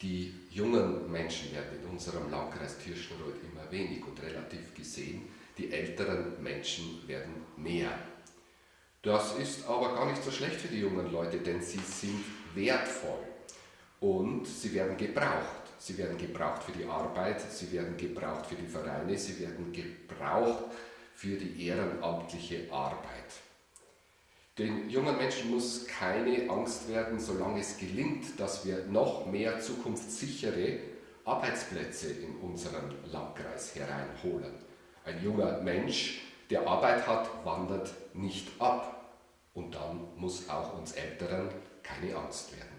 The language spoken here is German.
Die jungen Menschen werden in unserem Landkreis Tirschenreuth immer wenig und relativ gesehen, die älteren Menschen werden mehr. Das ist aber gar nicht so schlecht für die jungen Leute, denn sie sind wertvoll und sie werden gebraucht. Sie werden gebraucht für die Arbeit, sie werden gebraucht für die Vereine, sie werden gebraucht für die ehrenamtliche Arbeit. Den jungen Menschen muss keine Angst werden, solange es gelingt, dass wir noch mehr zukunftssichere Arbeitsplätze in unseren Landkreis hereinholen. Ein junger Mensch, der Arbeit hat, wandert nicht ab. Und dann muss auch uns Älteren keine Angst werden.